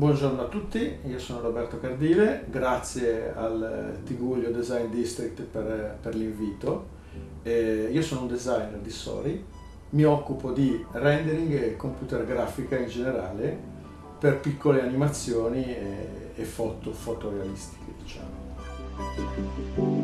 Buongiorno a tutti, io sono Roberto Cardile, grazie al Tiguglio Design District per, per l'invito. Io sono un designer di Sori, mi occupo di rendering e computer grafica in generale per piccole animazioni e, e foto fotorealistiche diciamo.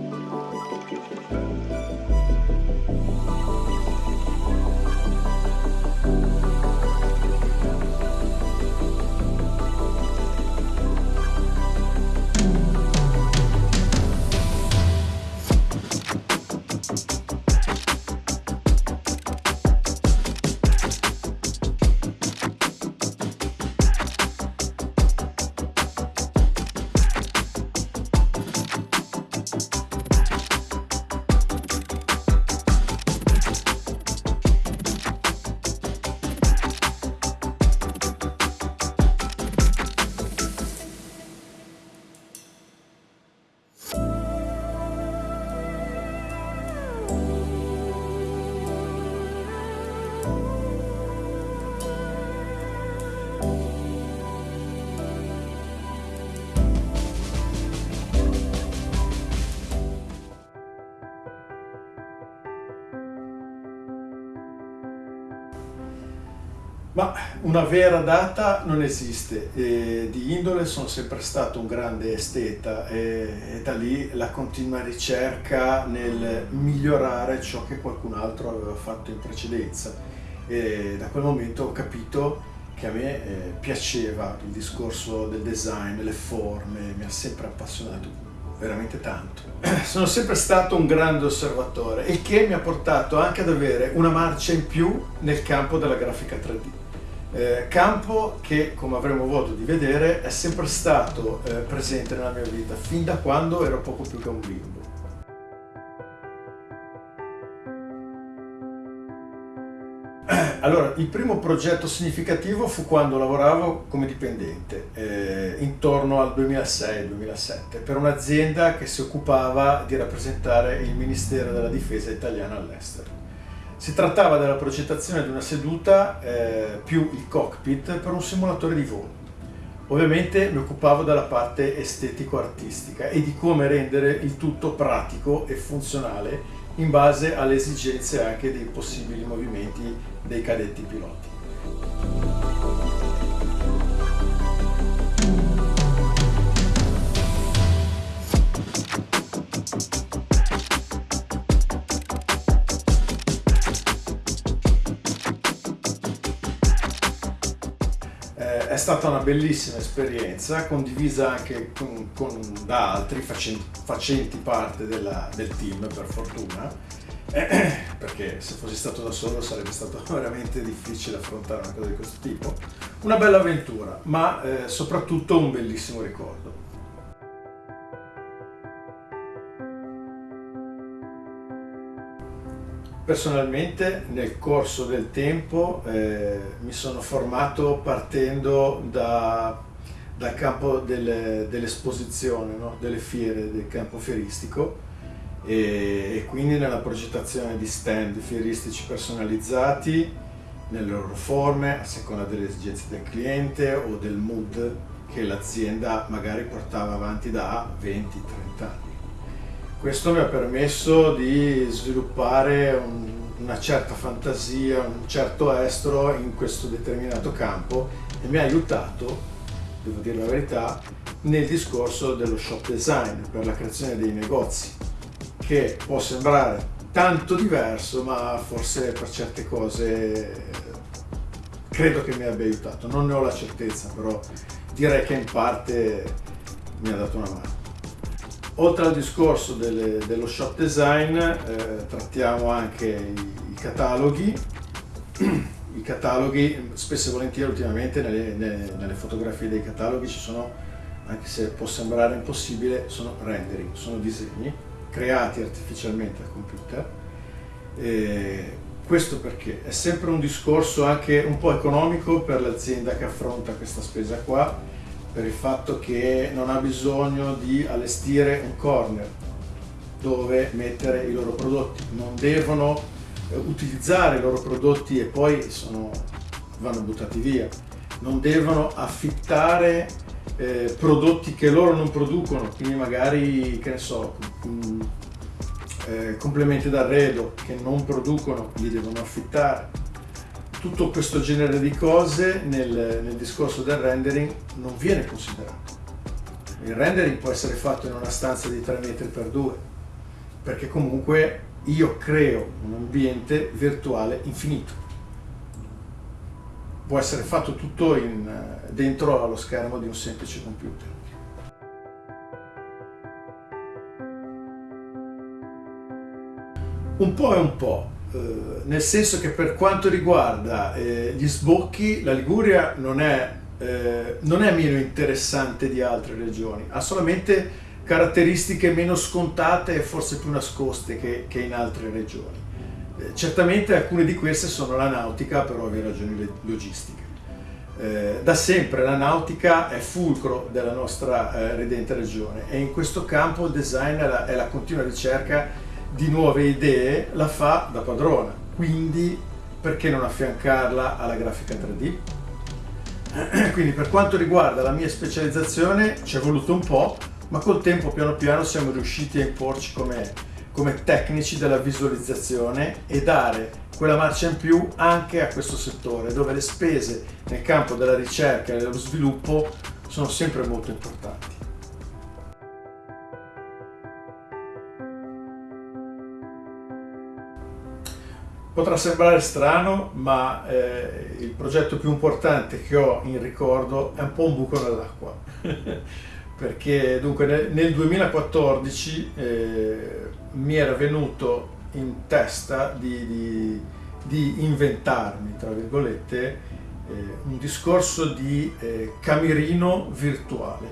Ma una vera data non esiste, e di indole sono sempre stato un grande esteta e, e, da lì la continua ricerca nel migliorare ciò che qualcun altro aveva fatto in precedenza e da quel momento ho capito che a me eh, piaceva il discorso del design, le forme, mi ha sempre appassionato veramente tanto. Sono sempre stato un grande osservatore, il che mi ha portato anche ad avere una marcia in più nel campo della grafica 3D. Eh, campo che, come avremo avuto di vedere, è sempre stato eh, presente nella mia vita, fin da quando ero poco più che un bimbo. Allora, il primo progetto significativo fu quando lavoravo come dipendente, eh, intorno al 2006-2007, per un'azienda che si occupava di rappresentare il Ministero della Difesa italiano all'estero. Si trattava della progettazione di una seduta eh, più il cockpit per un simulatore di volo. Ovviamente mi occupavo della parte estetico-artistica e di come rendere il tutto pratico e funzionale in base alle esigenze anche dei possibili movimenti dei cadetti piloti. È stata una bellissima esperienza, condivisa anche con, con, da altri facenti, facenti parte della, del team per fortuna, eh, perché se fossi stato da solo sarebbe stato veramente difficile affrontare una cosa di questo tipo. Una bella avventura, ma eh, soprattutto un bellissimo ricordo. Personalmente nel corso del tempo eh, mi sono formato partendo da, dal campo delle, dell'esposizione, no? delle fiere, del campo fieristico e, e, quindi nella progettazione di stand fieristici personalizzati nelle loro forme a seconda delle esigenze del cliente o del mood che l'azienda magari portava avanti da 20-30 anni. Questo mi ha permesso di sviluppare un, una certa fantasia, un certo estro in questo determinato campo e mi ha aiutato, devo dire la verità, nel discorso dello shop design per la creazione dei negozi, che può sembrare tanto diverso, ma forse per certe cose credo che mi abbia aiutato. Non ne ho la certezza, però direi che in parte mi ha dato una mano. Oltre al discorso delle, dello shop design eh, trattiamo anche i, i, cataloghi. I cataloghi, spesso e volentieri ultimamente nelle, nelle, nelle, fotografie dei cataloghi ci sono, anche se può sembrare impossibile, sono rendering, sono disegni creati artificialmente al computer. E questo perché è sempre un discorso anche un po' economico per l'azienda che affronta questa spesa qua per il fatto che non ha bisogno di allestire un corner dove mettere i loro prodotti, non devono eh, utilizzare i loro prodotti e poi sono, vanno buttati via. non devono affittare eh, prodotti che loro non producono, quindi magari, che ne so, mm, eh, complementi d'arredo che non producono, li devono affittare. Tutto questo genere di cose nel, nel discorso del rendering non viene considerato. Il rendering può essere fatto in una stanza di 3 metri per 2, perché comunque io creo un ambiente virtuale infinito. Può essere fatto tutto in, dentro allo schermo di un semplice computer. Un po' e un po', eh, nel senso che per quanto riguarda eh, gli sbocchi, la Liguria non è, eh, non è meno interessante di altre regioni, ha solamente caratteristiche meno scontate e forse più nascoste che, che in altre regioni. Eh, certamente alcune di queste sono la nautica per ovvie ragioni logistiche. Eh, da sempre la nautica è fulcro della nostra eh, redente regione e in questo campo il design è la, la continua ricerca di nuove idee la fa da padrona, quindi perché non affiancarla alla grafica 3D? Quindi per quanto riguarda la mia specializzazione ci è voluto un po', ma col tempo piano piano siamo riusciti a imporci come, come tecnici della visualizzazione e dare quella marcia in più anche a questo settore dove le spese nel campo della ricerca e dello sviluppo sono sempre molto importanti. Potrà sembrare strano, ma eh, il progetto più importante che ho in ricordo è un po' un buco nell'acqua. Perché dunque nel, nel 2014 eh, mi era venuto in testa di, di, di inventarmi, tra virgolette, eh, un discorso di eh, camerino virtuale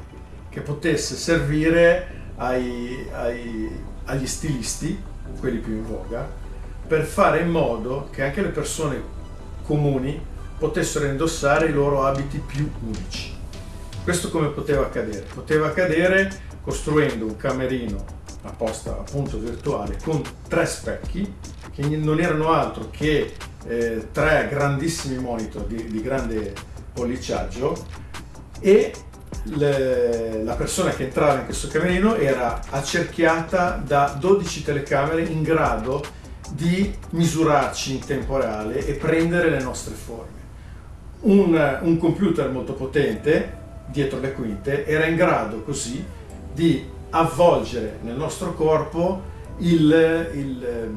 che potesse servire ai, ai, agli stilisti, quelli più in voga, per fare in modo che anche le persone comuni potessero indossare i loro abiti più unici. Questo come poteva accadere? Poteva accadere costruendo un camerino apposta appunto virtuale con tre specchi che non erano altro che eh, tre grandissimi monitor di, di grande polliciaggio e le, la persona che entrava in questo camerino era accerchiata da 12 telecamere in grado di misurarci in tempo reale e prendere le nostre forme. Un, un computer molto potente, dietro le quinte, era in grado così di avvolgere nel nostro corpo il, il,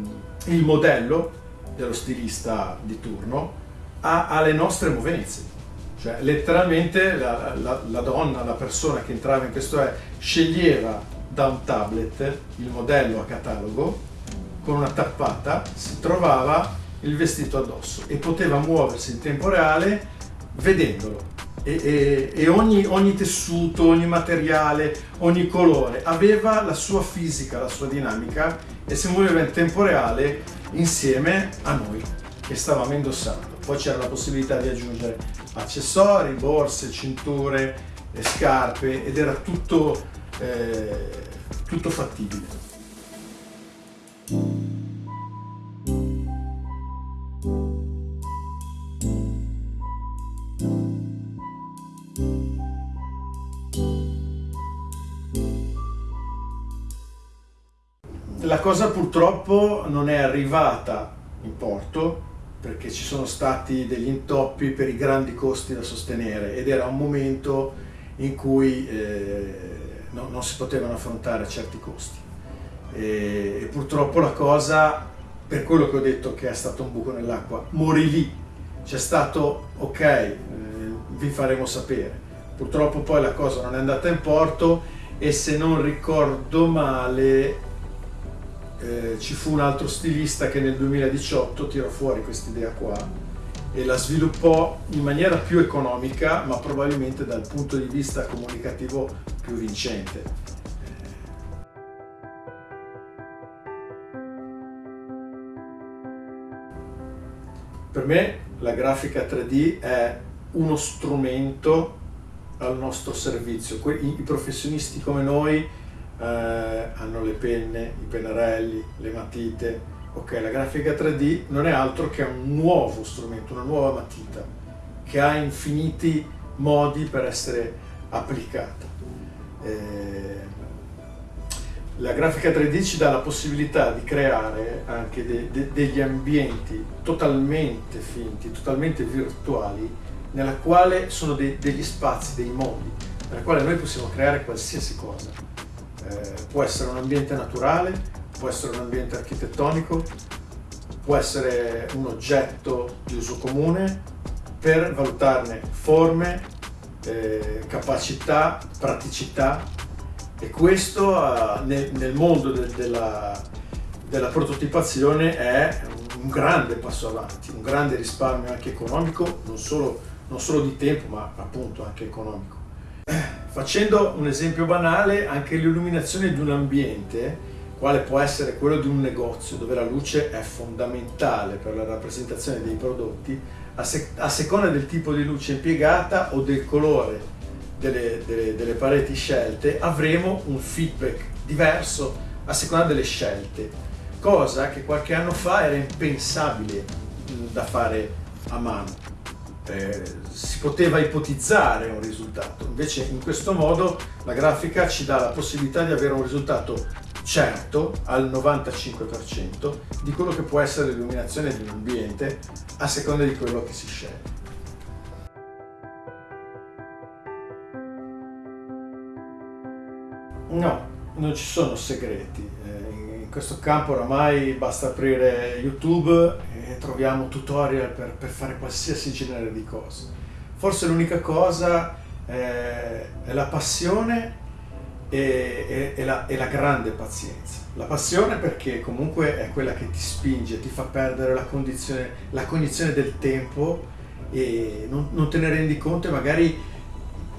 il modello dello stilista di turno a, alle nostre movenze. Cioè letteralmente la, la, la, donna, la persona che entrava in questo è, sceglieva da un tablet il modello a catalogo con una tappata si trovava il vestito addosso e poteva muoversi in tempo reale vedendolo. E, e, e ogni, ogni, tessuto, ogni materiale, ogni colore aveva la sua fisica, la sua dinamica e si muoveva in tempo reale insieme a noi che stavamo indossando. Poi c'era la possibilità di aggiungere accessori, borse, cinture, scarpe ed era tutto, eh, tutto fattibile. Purtroppo non è arrivata in porto perché ci sono stati degli intoppi per i grandi costi da sostenere ed era un momento in cui eh, no, non si potevano affrontare certi costi e, e purtroppo la cosa, per quello che ho detto che è stato un buco nell'acqua, morì lì. C'è stato, ok, eh, vi faremo sapere. Purtroppo poi la cosa non è andata in porto e se non ricordo male eh, ci fu un altro stilista che nel 2018 tirò fuori questa idea qua e la sviluppò in maniera più economica ma probabilmente dal punto di vista comunicativo più vincente. Per me la grafica 3D è uno strumento al nostro servizio. I, professionisti come noi eh, hanno le penne, i pennarelli, le matite. Ok, la grafica 3D non è altro che un nuovo strumento, una nuova matita che ha infiniti modi per essere applicata. Eh, la grafica 3D ci dà la possibilità di creare anche de, de, degli ambienti totalmente finti, totalmente virtuali, nella quale sono de, degli spazi, dei mondi, nella quale noi possiamo creare qualsiasi cosa. Eh, può essere un ambiente naturale, può essere un ambiente architettonico, può essere un oggetto di uso comune per valutarne forme, eh, capacità, praticità e questo uh, nel, nel, mondo de, della, della prototipazione è un grande passo avanti, un grande risparmio anche economico, non solo, non solo di tempo ma appunto anche economico. Facendo un esempio banale, anche l'illuminazione di un ambiente quale può essere quello di un negozio dove la luce è fondamentale per la rappresentazione dei prodotti, a, sec a seconda del tipo di luce impiegata o del colore delle, delle, delle pareti scelte, avremo un feedback diverso a seconda delle scelte, cosa che qualche anno fa era impensabile da fare a mano. Eh, si poteva ipotizzare un risultato, invece in questo modo la grafica ci dà la possibilità di avere un risultato certo al 95% di quello che può essere l'illuminazione di un ambiente a seconda di quello che si sceglie. No, non ci sono segreti. Eh, in questo campo oramai basta aprire YouTube troviamo tutorial per, per fare qualsiasi genere di cose. Forse l'unica cosa è, è la passione e, e, e, la, e, la, grande pazienza. La passione perché comunque è quella che ti spinge, ti fa perdere la, condizione, la cognizione del tempo e non, non, te ne rendi conto e magari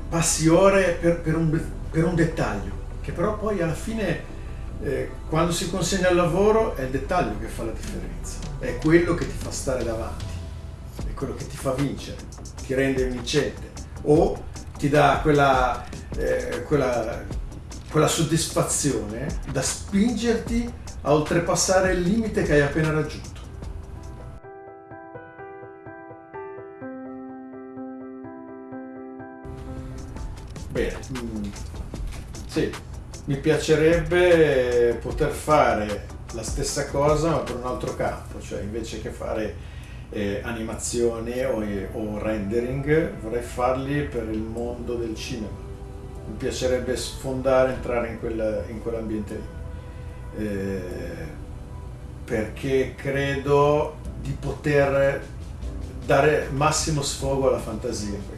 passi ore per, per, un, per un dettaglio che però poi alla fine eh, quando si consegna al lavoro è il dettaglio che fa la differenza, è quello che ti fa stare davanti, è quello che ti fa vincere, ti rende vincente o ti dà quella, eh, quella, quella soddisfazione da spingerti a oltrepassare il limite che hai appena raggiunto. Bene, mm, sì, mi piacerebbe poter fare la stessa cosa ma per un altro campo, cioè invece che fare eh, animazione o, o, rendering vorrei farli per il mondo del cinema. Mi piacerebbe sfondare, entrare in, quel, in quell'ambiente lì, eh, perché credo di poter dare massimo sfogo alla fantasia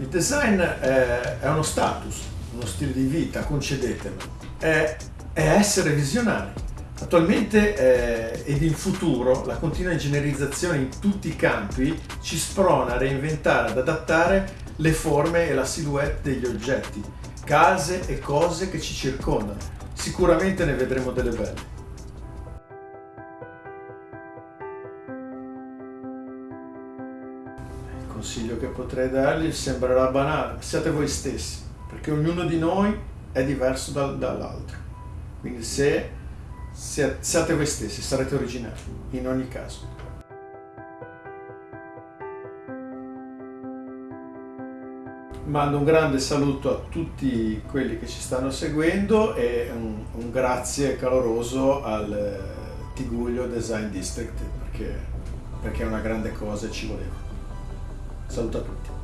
Il design è, uno status, uno stile di vita, concedetemelo, è, è essere visionari. Attualmente eh, ed in futuro la continua ingegnerizzazione in tutti i campi ci sprona a reinventare, ad adattare le forme e la silhouette degli oggetti, case e cose che ci circondano. Sicuramente ne vedremo delle belle. Consiglio che potrei dargli sembrerà banale, siate voi stessi, perché ognuno di noi è diverso da, dall'altro. Quindi se siate voi stessi, sarete originali, in ogni caso. Mando un grande saluto a tutti quelli che ci stanno seguendo e un, un grazie caloroso al eh, Tiguglio Design District perché, perché è una grande cosa e ci voleva. Saluto a tutti.